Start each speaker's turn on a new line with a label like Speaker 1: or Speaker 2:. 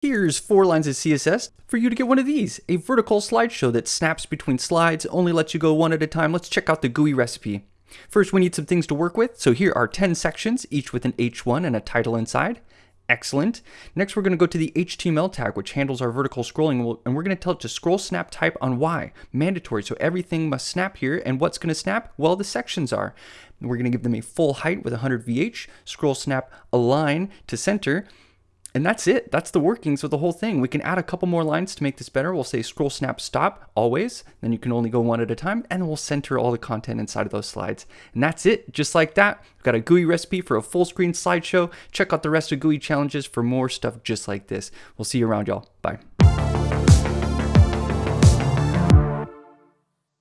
Speaker 1: Here's four lines of CSS for you to get one of these, a vertical slideshow that snaps between slides, only lets you go one at a time. Let's check out the GUI recipe. First, we need some things to work with. So here are 10 sections, each with an H1 and a title inside. Excellent. Next, we're going to go to the HTML tag, which handles our vertical scrolling, and we're going to tell it to scroll snap type on Y. Mandatory, so everything must snap here. And what's going to snap? Well, the sections are. We're going to give them a full height with 100 VH, scroll snap align to center, and that's it. That's the workings of the whole thing. We can add a couple more lines to make this better. We'll say scroll snap stop always. Then you can only go one at a time and we'll center all the content inside of those slides. And that's it. Just like that. We've got a GUI recipe for a full screen slideshow. Check out the rest of GUI challenges for more stuff just like this. We'll see you around y'all. Bye.